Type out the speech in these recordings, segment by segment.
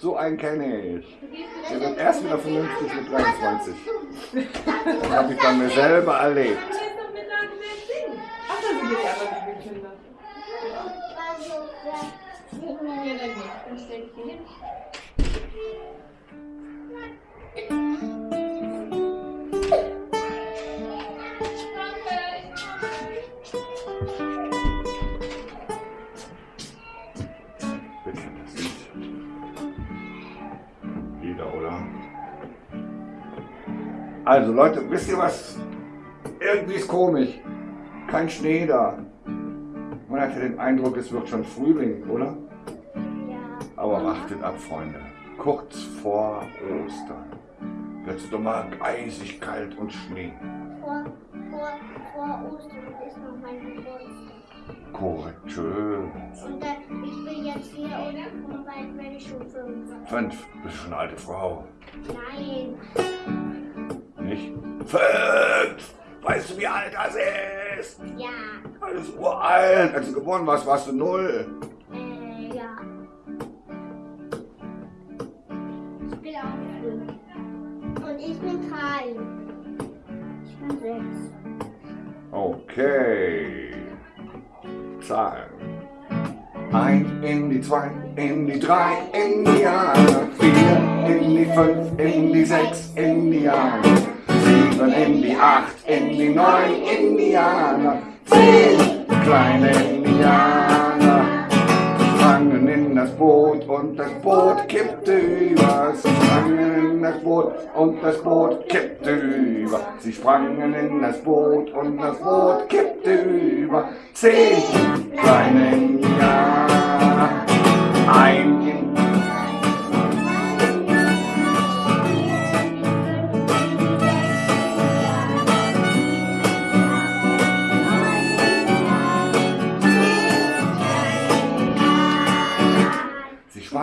So einen kenne ich. Der wird erst wieder vernünftig mit 23. Das habe ich bei mir selber erlebt. Also Leute, wisst ihr was? Irgendwie ist komisch. Kein Schnee da. Man hatte den Eindruck, es wird schon Frühling, oder? Ja. Aber wartet ab, Freunde. Kurz vor Ostern wird es doch mal eisig kalt und Schnee. Vor, vor, vor Ostern ist noch mein Geburtstag. Korrekt, schön. Und äh, ich bin jetzt vier und, und bald werde ich schon fünf. Fünf, bist schon eine alte Frau. Nein. Nicht? Fünf! Weißt du, wie alt das ist? Ja. Das ist uralt. Als du geboren warst, warst du null. Äh, ja. Ich bin auch fünf. Und ich bin drei. Ich bin sechs. Okay. Zahlen. Eins in die zwei, in die drei, in die Jahre. Vier in die fünf, in die sechs, in die Jahre. Sieben in die acht, in die neun Indianer. Zehn kleine Indianer. Sprangen in das Boot und das Boot kippte über. Sie sprangen in das Boot und das Boot kippte über. Sie sprangen in das Boot und das Boot kippte über. Zehn kleine Indianer. Ein in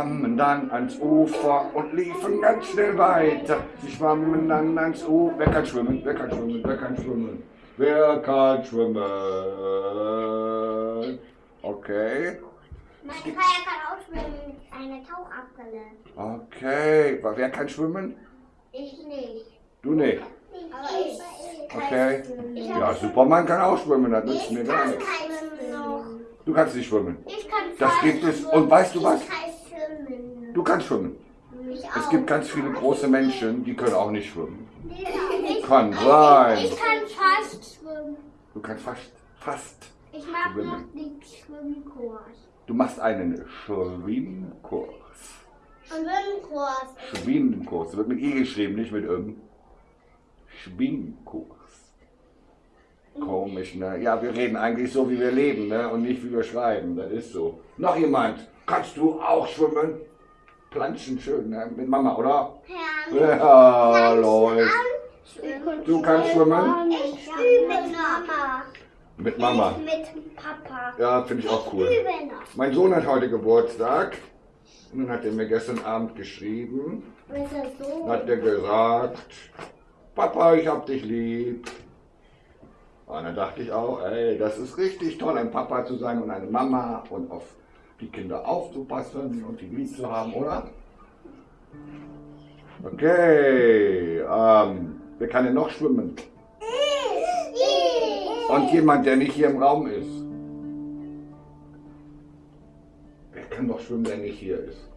schwammen dann ans Ufer und liefen ganz schnell weiter. Sie schwammen dann ans Ufer. Wer kann schwimmen? Wer kann schwimmen? Wer kann schwimmen? Wer kann schwimmen? Okay. Mein Kajak kann auch schwimmen. Eine Tauchabbrille. Okay. Wer kann schwimmen? Ich nicht. Du nicht. Aber ich kann Okay. Ja, Superman kann auch schwimmen. Das nützt mir gar kann nichts. Du kannst nicht schwimmen. Ich kann Das gibt es. schwimmen. Und weißt du was? Du kannst schwimmen. Es gibt ganz viele große Menschen, die können auch nicht schwimmen. Ich, Kann sein. ich kann fast schwimmen. Du kannst fast, fast. Ich mache noch den Schwimmkurs. Du machst einen Schwimmkurs. Schwimmkurs. Schwimmkurs. Wird mit I geschrieben, nicht mit M. Schwimmkurs. Komisch, ne? Ja, wir reden eigentlich so, wie wir leben, ne? Und nicht, wie wir schreiben. Das ist so. Noch jemand? Kannst du auch schwimmen? Planschen schön, ne? Mit Mama, oder? Ja. Ja, läuft. Du kannst schwimmen? Ich übe mit Mama. Mit Mama. Nicht mit Papa. Ja, finde ich auch cool. Ich. Mein Sohn hat heute Geburtstag. Und dann hat er mir gestern Abend geschrieben. So? Dann hat er gesagt, Papa, ich hab dich lieb. Und dann dachte ich auch, ey, das ist richtig toll, ein Papa zu sein und eine Mama und auf die Kinder aufzupassen und die lieb zu haben, oder? Okay, ähm, wer kann denn noch schwimmen? Und jemand, der nicht hier im Raum ist. Wer kann doch schwimmen, der nicht hier ist?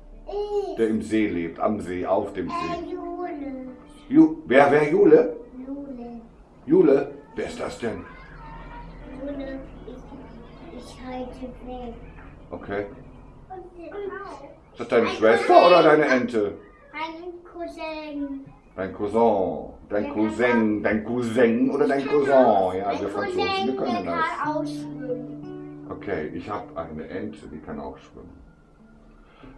Der im See lebt, am See, auf dem See. Jule. Ju wer, wer, Jule? Jule. Jule? Wer ist das denn? Jule. Ich, ich halte weg. Okay. Ist das deine Schwester oder deine Ente? Mein Cousin. Dein Cousin. Dein Cousin. Dein Cousin oder dein Cousin? Ja, wir Franzosen, wir können kann das. auch schwimmen. Okay, ich habe eine Ente, die kann auch schwimmen.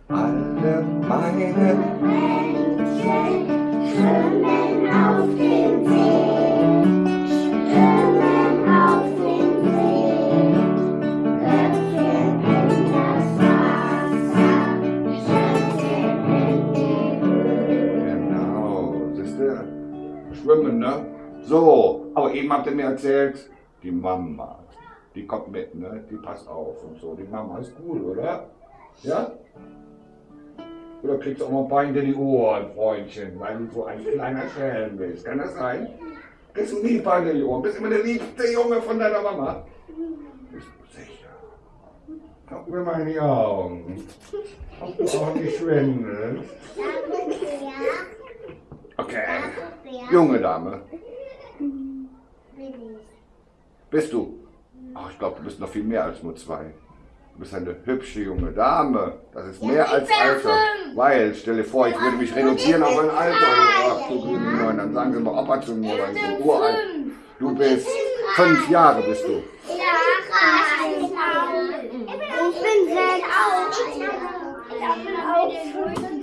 Alle meine Männchen schwimmen auf dem See. So, aber eben habt ihr mir erzählt, die Mama, die kommt mit, ne? Die passt auf und so. Die Mama ist cool, oder? Ja? Oder kriegst du auch mal Bein in die Ohren, Freundchen, weil du so ein kleiner Schelm bist. Kann das sein? Kriegst du nie Bein in die Ohren? Bist immer der liebste Junge von deiner Mama? Bist du sicher? Guck mir mal in die Augen. Ob du auch nicht schwindelst. Okay. Junge Dame, Bin ich. Bist du? Ach, ich glaube, du bist noch viel mehr als nur zwei. Du bist eine hübsche junge Dame. Das ist mehr als Alter. Weil, stell dir vor, ich würde mich reduzieren auf ein Alter. Ach du grüne Neun, dann sagen sie mal Opa zu mir, weil ich so uralt. Du bist fünf Jahre bist du. Ich bin sechs.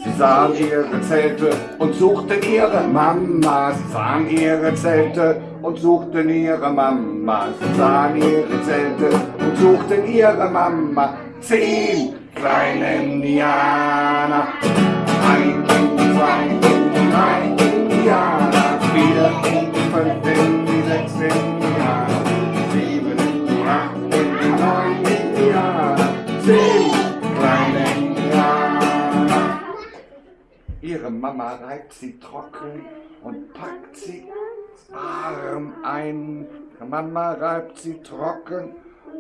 Sie sahen ihre Zelte und suchten ihre Mama. Sie sahen ihre Zelte und suchten ihre Mama. Sie sahen ihre Zelte und suchten ihre Mama. Zehn kleine Indianer. Ein, zwei, drei Indianer. Vier, fünf, sechs Indianer. Ihre Mama reibt sie trocken und packt sie warm ein. Mama reibt sie trocken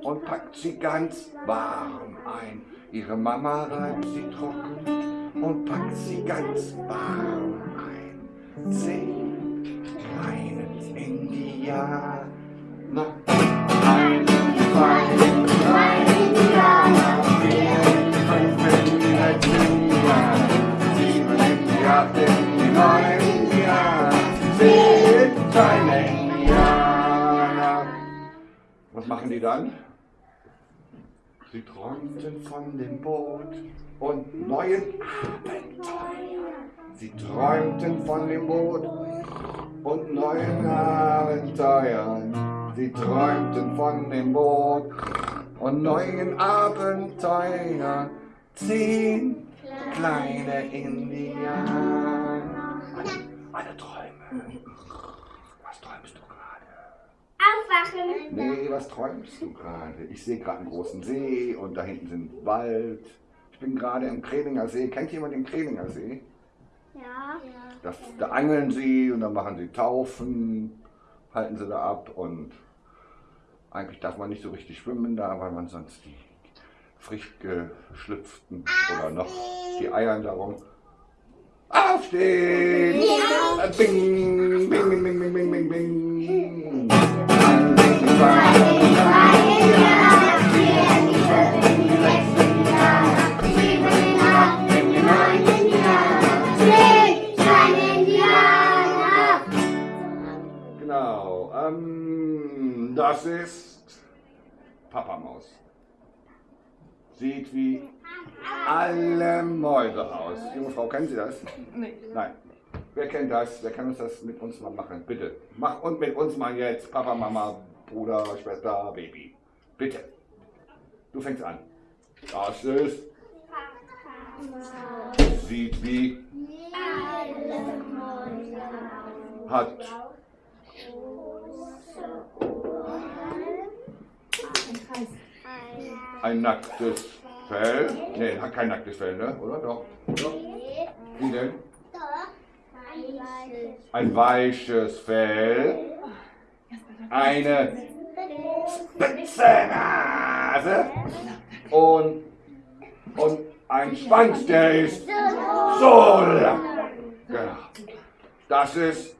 und packt sie ganz warm ein. Ihre Mama reibt sie trocken und packt sie ganz warm ein. Zehn kleine Indianer. Ein, zwei, drei Indianer. Sie träumten von dem Boot und neuen Abenteuern. Sie träumten von dem Boot und neuen Abenteuern. Sie träumten von dem Boot und neuen Abenteuern. Zehn kleine Indianer. Alle, alle Träume. Was träumst du gerade? Aufwachen. Nee, was träumst du gerade? Ich sehe gerade einen großen See und da hinten sind Wald. Ich bin gerade im Kreninger See. Kennt jemand den Kreninger See? Ja. Das, da angeln sie und dann machen sie Taufen, halten sie da ab und eigentlich darf man nicht so richtig schwimmen da, weil man sonst die frisch geschlüpften oder noch die Eiern darum. Aufstehen! Bing, bing, bing, bing, bing, bing, bing, Genau. Ähm, das ist Papa Maus. Sieht wie alle Mäuse aus. Junge Frau, kennen Sie das? Nee. Nein. Wer kennt das? Wer kann uns das mit uns mal machen? Bitte. Mach und mit uns mal jetzt. Papa, Mama, Bruder, Schwester, Baby. Bitte. Du fängst an. Das ist. Sieht wie. Hat. Ein nacktes Fell. Nee, hat kein nacktes Fell, ne? Oder? Doch. Doch. Wie denn? Ein weiches Fell. Eine spitze Nase. Und, und ein Schwanz, der ist so lang. Genau. Das ist.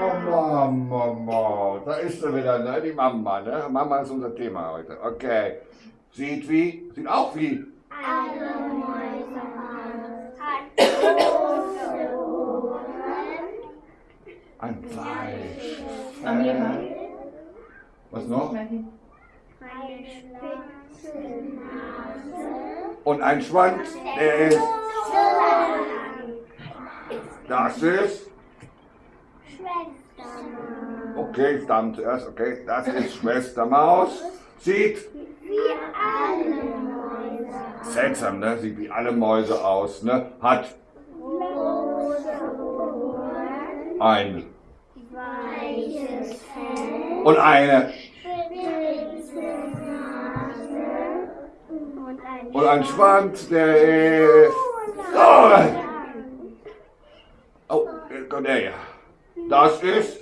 Oh Mama, Mama, da ist sie wieder, ne? Die Mama, ne? Mama ist unser Thema heute. Okay. Sieht wie? Sieht auch wie? Ein weiches Amira. Fell. Was noch? Und ein Schwanz, der ist. Das ist. Okay, ich Damen zuerst, okay. Das ist Schwester Maus. Sieht seltsam, ne? Sieht wie alle Mäuse aus, ne? Hat ein und eine Und ein Und ein Schwanz, der ist... Oh, oh jetzt kommt der hier. Das ist...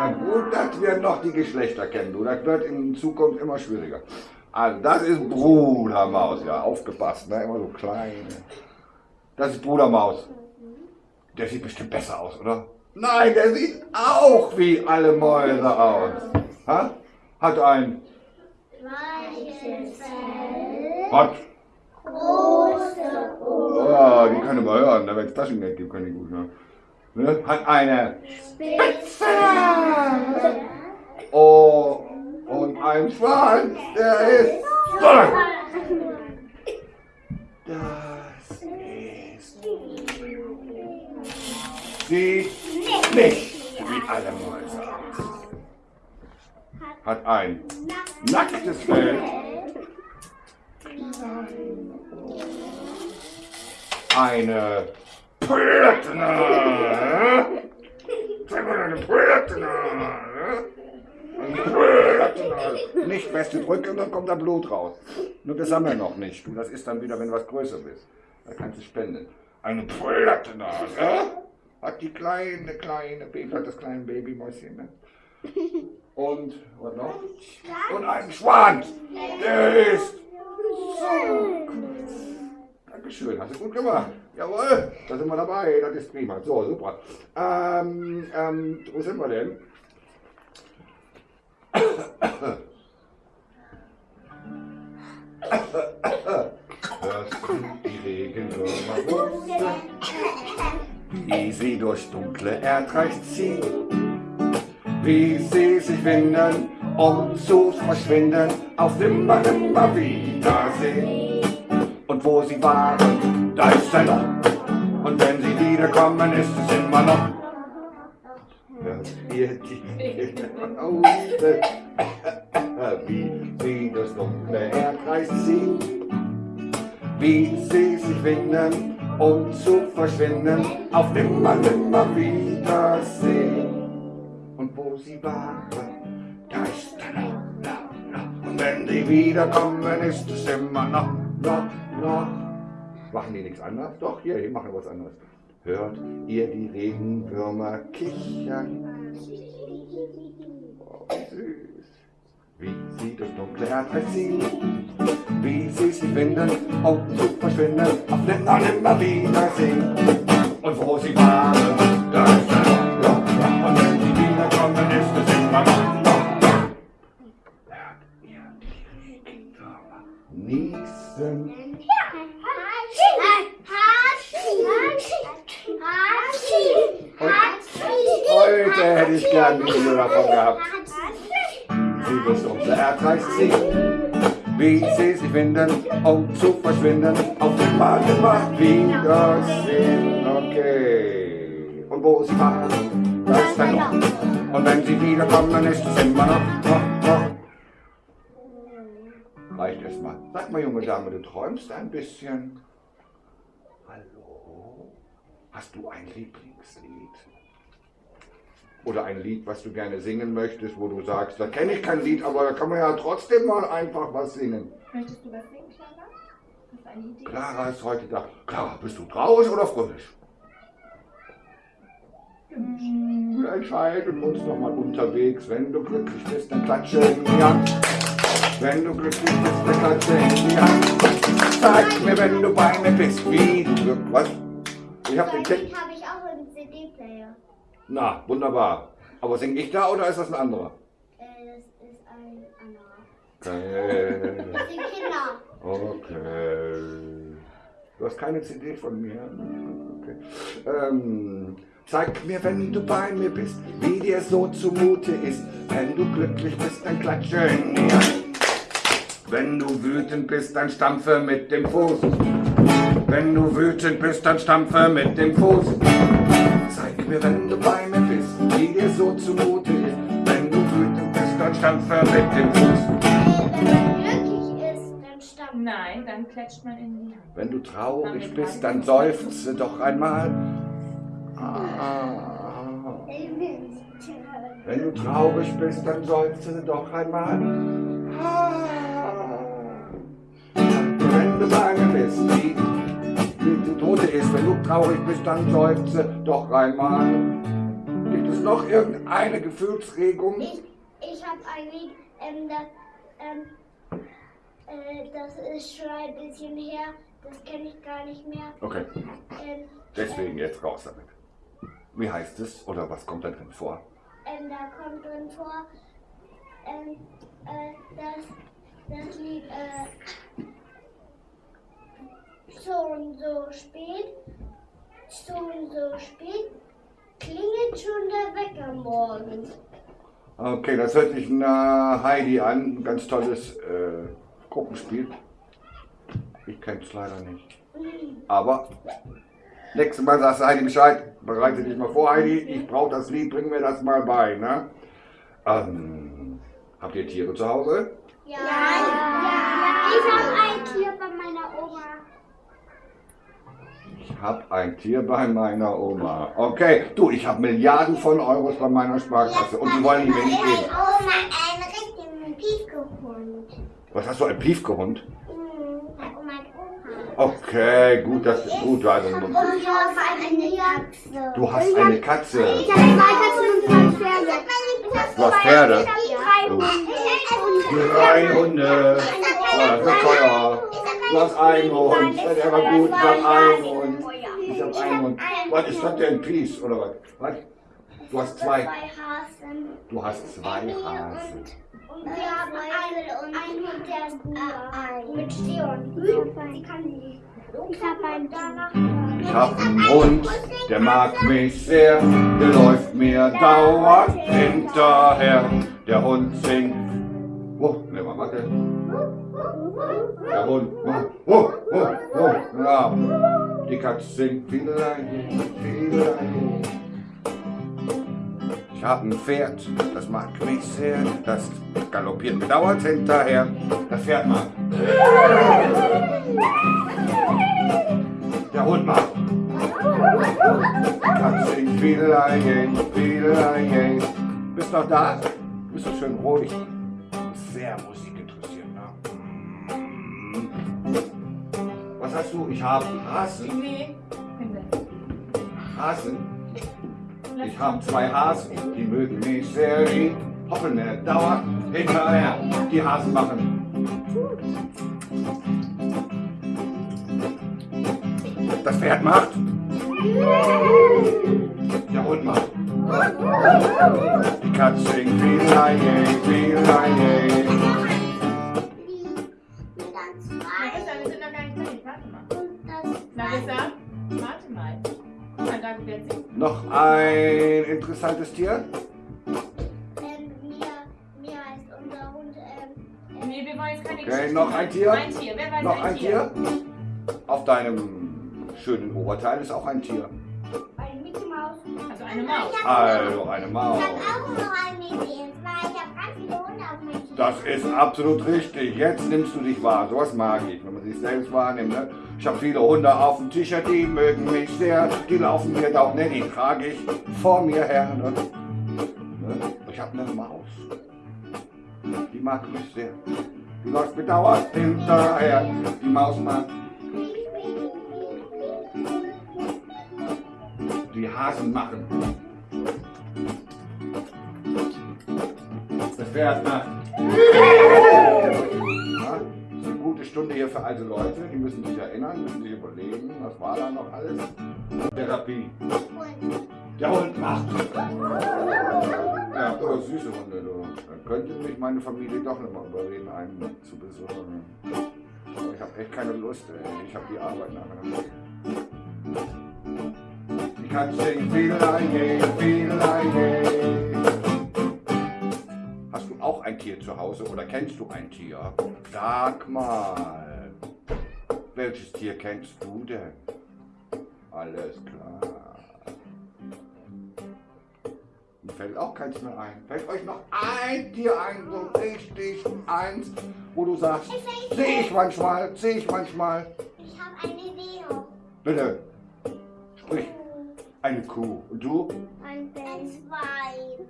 Na gut, dass wir noch die Geschlechter kennen, du. Das wird in Zukunft immer schwieriger. Also, das ist Brudermaus, ja, aufgepasst, ne? Immer so klein. Das ist Brudermaus. Der sieht bestimmt besser aus, oder? Nein, der sieht auch wie alle Mäuse aus. Ha? Hat ein Weiches Fell. Was? Große Ohren. Oh, die können wir hören, wenn es Taschengeld gibt, können die gut hören. Ne? Hat eine Spitze. Oh und ein Schwanz, der ist. Das ist. Sieht nicht wie alle Mäuse. Hat ein nacktes Fell, eine Plötne. Zeig mal deine Plötne. Eine Plötne. Nicht feste drücken, dann kommt da Blut raus. Nur das haben wir noch nicht. Du, das ist dann wieder, wenn was größer ist. Da kannst du spenden. Eine Plötne. Ja? Hat die kleine, kleine Baby, hat das kleine Babymäuschen. Ne? Und, was noch? Und einen Schwanz. Der ist so kurz. Dankeschön, hast du gut gemacht. Jawohl, da sind wir dabei, das ist prima. So, super. Ähm, ähm, wo sind wir denn? Hörst du die Regenwürmer rufen, wie sie durch dunkle Erdreich ziehen? Wie sie sich winden, um zu verschwinden, auf nimmer, nimmer Wiedersehen. Und wo sie waren, da ist ein Loch. Und wenn sie wiederkommen, ist es immer noch. Hört ihr die Laute, wie sie das dunkle Erdkreis ziehen? Wie sie sich winden, um zu verschwinden, auf nimmer, nimmer Wiedersehen. Wo sie waren, da ist ein Loch, Loch, Loch. Und wenn sie wiederkommen, ist es immer noch, noch, noch. Machen die nichts anderes? Doch, hier, die machen was anderes. Hört ihr die Regenwürmer kichern? Oh, wie süß. Wie sie das dunkle Erdreich ziehen. Wie sie sich winden, um zu verschwinden. Auf nimmer, nimmer Wiedersehen. Und wo sie waren, da ein Video davon gehabt. Wie das dunkle Erdreich zieht. Wie sie sich winden, um zu verschwinden. Auf nimmer, nimmer Wiedersehen. Okay. Und wo sie waren, da ist ein Loch. Und wenn sie wiederkommen, ist es immer noch, noch, noch. Reicht erstmal. Sag mal, junge Dame, du träumst ein bisschen. Hallo? Hast du ein Lieblingslied? Oder ein Lied, was du gerne singen möchtest, wo du sagst, da kenne ich kein Lied, aber da kann man ja trotzdem mal einfach was singen. Möchtest du was singen, Clara? Hast du eine Idee? Clara ist heute da. Clara, bist du traurig oder fröhlich? Wir entscheiden uns noch mal unterwegs. Wenn du glücklich bist, dann klatsche in die Hand. Wenn du glücklich bist, dann klatsche in die Hand. Sag mir, wenn du bei mir bist, wie du glücklich Was? Ich hab den Tipp. habe ich auch einen CD-Player. Na, wunderbar. Aber sing ich da oder ist das ein anderer? Äh, das ist ein anderer. Okay. Das sind Kinder. Okay. Du hast keine CD von mir. Okay. Ähm, zeig mir, wenn du bei mir bist, wie dir so zumute ist. Wenn du glücklich bist, dann klatsche in Hand. Wenn du wütend bist, dann stampfe mit dem Fuß. Wenn du wütend bist, dann stampfe mit dem Fuß. Mir, wenn du bei mir bist, wie dir so zumute ist. Wenn du wütend bist, dann stampfe mit dem Fuß. Wenn du glücklich ist, dann stammt. Nein, dann klatscht man in die Hand. Wenn du traurig bist, dann seufze doch einmal. Ah. Wenn du traurig bist, dann seufze doch einmal. Ah. wenn du bange bist, die, die, Tote ist, wenn du traurig bist, dann seufze doch einmal. Gibt es noch irgendeine Gefühlsregung? Ich, ich habe ein Lied, ähm, das, ähm, äh, das ist schon ein bisschen her, das kenne ich gar nicht mehr. Okay, Ähm, deswegen jetzt raus damit. Wie heißt es oder was kommt da drin vor? ähm, da kommt drin vor, ähm, äh, das, das Lied, äh, schon so spät, schon so spät, klingelt schon der Wecker morgens. Okay, das hört sich nach Heidi an. Ein ganz tolles äh, Gruppenspiel. Ich kenne es leider nicht. Aber nächstes Mal sagst du Heidi Bescheid. Bereite dich mal vor, Heidi. Ich brauche das Lied, bring mir das mal bei. Ne? Ähm, habt ihr Tiere zu Hause? Ja, ja, ich habe ein Tier bei meiner Oma. Ich habe ein Tier bei meiner Oma. Okay, du, ich habe Milliarden von Euros bei meiner Sparkasse und die wollen die mir nicht geben. Oma einen richtigen Piefgehund. Was hast du, ein Piefgehund? Mhm, bei Oma und Opa. Okay, gut, das ist gut. Also, du hast eine Katze. Ich habe zwei Katzen und zwei Pferde. Du hast Pferde? Drei. Hunde. Drei Hunde. Oh, das wird teuer. Du hast einen Hund. Der war gut. Ich einen Hund. Ich habe einen Hund. Was ist das denn? Peace oder was? Was? Du hast zwei. Du hast zwei Hasen. Und wir haben einen, einen Hund, der ist nur mit Stirn. Die kann die. Ich habe einen danach. Ich habe einen Hund, der mag mich sehr. Der läuft mir dauernd hinterher. Der Hund singt. Oh, ne, mal, warte. Der Hund. Oh, oh, oh, ja. Die Katze singt Fiedelein, Fiedelein. Ich habe ein Pferd, das mag mich sehr. Das galoppiert mir dauernd hinterher. Das Pferd mag. Der Hund macht. Die Katze singt Fiedelein, Fiedelein. Bist noch da? Bist du schön ruhig? Sehr Hast du? Ich habe Hasen. Nee. Hasen. Ich habe zwei Hasen, die mögen mich sehr. Die hoppen mir dauernd hinterher. Die Hasen machen. Das Pferd macht. Der Hund macht. Die Katze singt viel Leie, viel interessantes Tier. Ähm, Mia, Mia heißt unser Hund. Ähm, Nee, wir wollen jetzt keine Okay, Geschichte noch ein Tier? Ein Tier. Wer weiß Noch ein Tier? Tier. Auf deinem schönen Oberteil ist auch ein Tier. eine Mickey Maus. Also eine Maus. Also eine Maus. Ich habe auch noch ein Baby. Ich habe ganz viele Das ist absolut richtig. Jetzt nimmst du dich wahr. Sowas mag ich, wenn man sich selbst wahrnimmt. Ne? Ich habe viele Hunde auf dem T-Shirt, die mögen mich sehr. Die laufen mir da auch, ne, die trage ich vor mir her. Ne? Ne? Ich habe eine Maus. Die mag mich sehr. Die läuft mir dauernd hinterher. Die Maus mag. Die Hasen machen. Das Pferd macht. Ja, eine gute Stunde hier für alte Leute. Die müssen sich erinnern, müssen sich überlegen, was war da noch alles. Therapie. Der Hund macht. Ja, aber süße Hunde, du. Dann könnte mich meine Familie doch noch mal überreden, einen zu besuchen. Aber ich habe echt keine Lust, ey. Ich habe die Arbeit nachher. Die Katze singt Tier zu Hause oder kennst du ein Tier? Sag mal. Welches Tier kennst du denn? Alles klar. Mir fällt auch keins mehr ein. Fällt euch noch ein Tier ein, so richtig eins, wo du sagst, sehe ich manchmal, sehe ich manchmal. Ich habe eine Idee. Bitte, sprich. Eine Kuh. Und du? Ein Schwein.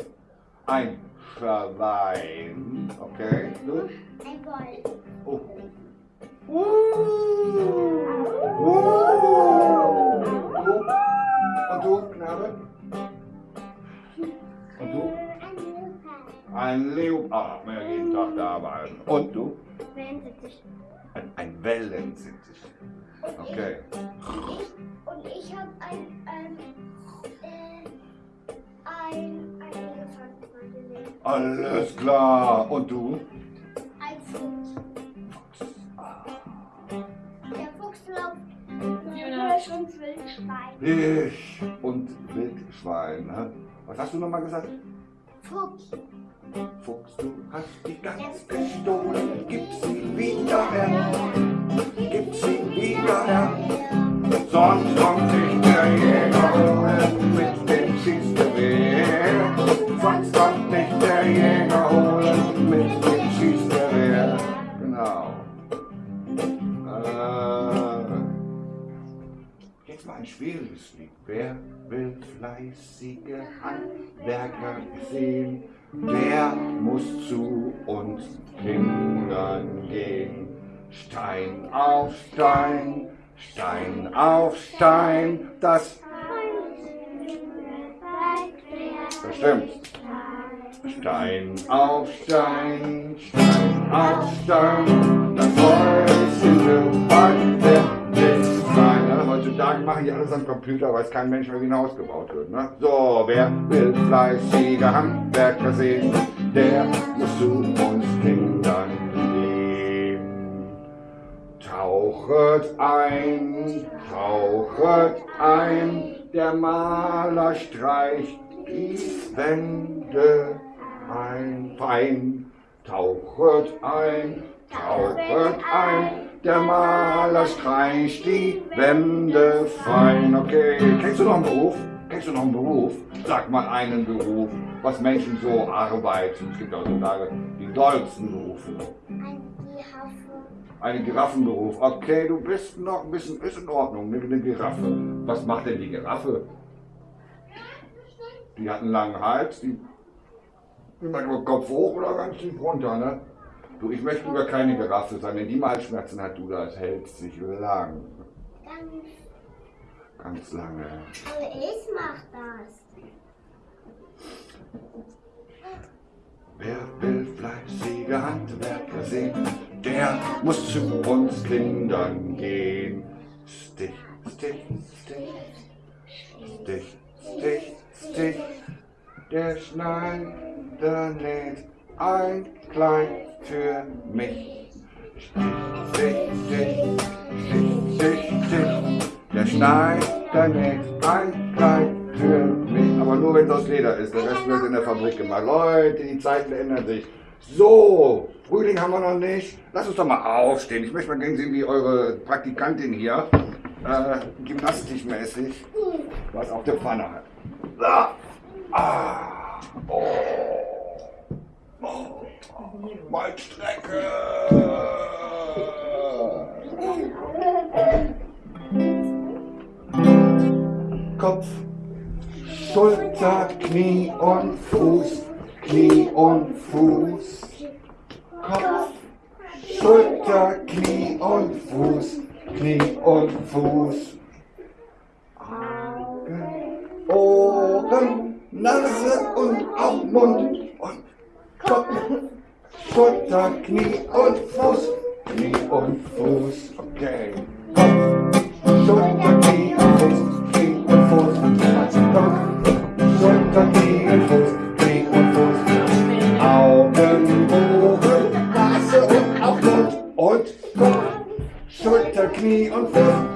Ein Schwein. Okay. Du? Ein Wolf. Oh. Uh. Uh. Und du, Knabe? Und du? Ein Leopard, mehr jeden Tag da arbeiten. Und du? Ein, ein Wellensittich. Okay. Und ich habe ein, ein, Alles klar. Und du? Ein Fuchs. Der Fuchs läuft und Wildschwein. Ich und Wildschwein. hä? Was hast du nochmal gesagt? Fuchs. Fuchs, du hast die Gans gestohlen. Gib sie wieder her. Gib sie wieder her. Sonst kommt sich Lied. Wer will fleißige Handwerker sehen? Der muss zu uns Kindern gehen. Stein auf Stein, Stein auf Stein, das das stimmt. Stein auf Stein, Stein auf Stein, das Häuschen. Ja, heutzutage machen die alles am Computer, weiß kein Mensch mehr, wie ein wird. Ne? So, wer will fleißige Handwerker sehen, der muss zu uns Kindern gehen. Tauchet ein, tauchet ein, der Maler streicht die Wände ein, fein. Tauchet ein, tauchet ein, der Maler streicht die Wände fein. Okay, kennst du noch einen Beruf? Kennst du noch einen Beruf? Sag mal einen Beruf, was Menschen so arbeiten. Es gibt heutzutage die dollsten Berufe. Ein Giraffe. Ein Giraffenberuf. Okay, du bist noch ein bisschen, ist in Ordnung, nimm eine Giraffe. Was macht denn die Giraffe? Die hat einen langen Hals, die immer nur Kopf hoch oder ganz tief runter, ne? Du, ich möchte lieber keine Giraffe sein, wenn die mal Halsschmerzen hat, du, das hält sich lang. Ganz. Ganz lange. Aber ich mach das. Wer will fleißige Handwerker sehen, der muss zu uns Kindern gehen. Stich, Stich, Stich, Stich, Stich, Stich, der Schneider näht ein Kleid für mich. Stich, Stich, Stich, Stich, Stich, der Schneider näht ein Kleid für mich. Aber nur wenn es aus Leder ist, der Rest wird in der Fabrik gemacht. Leute, die Zeiten ändern sich. So, Frühling haben wir noch nicht. Lass uns doch mal aufstehen. Ich möchte mal gerne sehen, wie eure Praktikantin hier äh, gymnastikmäßig was auf der Pfanne hat. Da. Ah. Oh. Waldstrecke. Kopf, Schulter, Knie und Fuß, Knie und Fuß. Kopf, Schulter, Knie und Fuß, Knie und Fuß. Augen, Ohren, Nase und auch Mund und Kopf, Schulter, Knie und Fuß, Knie und Fuß. Okay. Kopf, Schulter, Knie und Fuß, Knie und Fuß. Kopf, Schulter, Knie und Fuß, Knie und Fuß. Augen, Ohren, Nase und auch Mund und Kopf, Schulter, Knie und Fuß,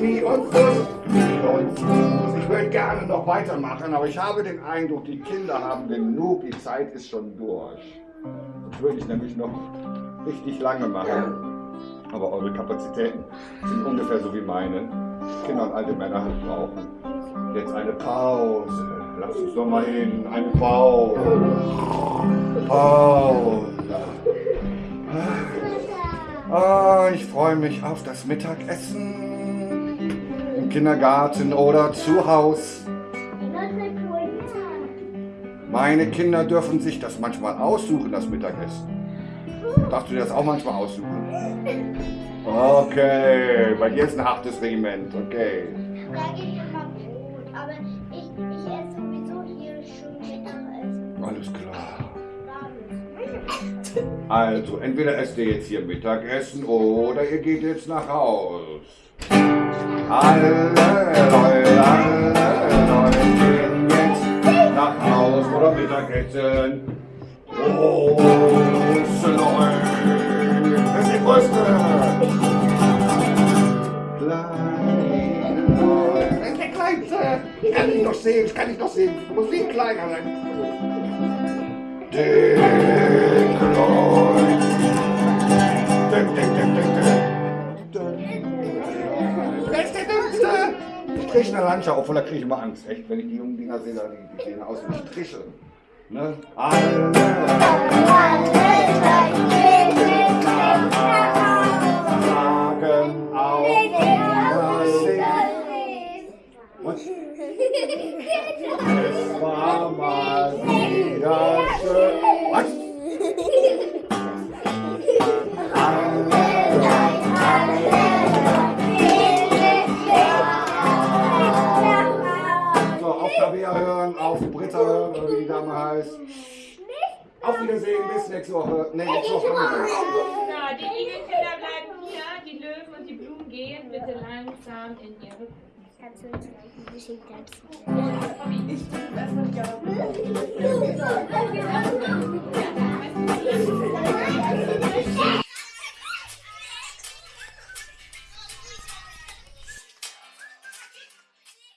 Knie und Fuß. Ich würde gerne noch weitermachen, aber ich habe den Eindruck, die Kinder haben genug, die Zeit ist schon durch. Das würde ich nämlich noch richtig lange machen. Aber eure Kapazitäten sind ungefähr so wie meine. Kinder und alte Männer brauchen. Jetzt eine Pause. Lass uns doch mal hin. Eine Pause. Pause. Ah, ich freue mich auf das Mittagessen. Im Kindergarten oder zu Hause. Meine Kinder dürfen sich das manchmal aussuchen, das Mittagessen. Darfst du dir das auch manchmal aussuchen? Okay, bei dir ist ein hartes Regiment, okay. Alles klar. Also, entweder esst ihr jetzt hier Mittagessen oder ihr geht jetzt nach Haus. Alle Leute, alle Leute gehen jetzt nach Haus oder Mittagessen. Große Leute, das ist die größte. Kleine Leute, das ist der kleinste. Ich kann dich doch sehen, ich kann dich doch sehen. Du musst viel kleiner sein. Dick, dick, dick, dick. Wer ist der kriege eine Landschaft, obwohl da kriege ich immer Angst. Echt, wenn ich die jungen Dinger sehe, die, die sehen aus wie Striche. Ne? Alle langsam in ihre Gruppen. Kannst du uns vielleicht ein bisschen tanzen? Ich bin ich glaube.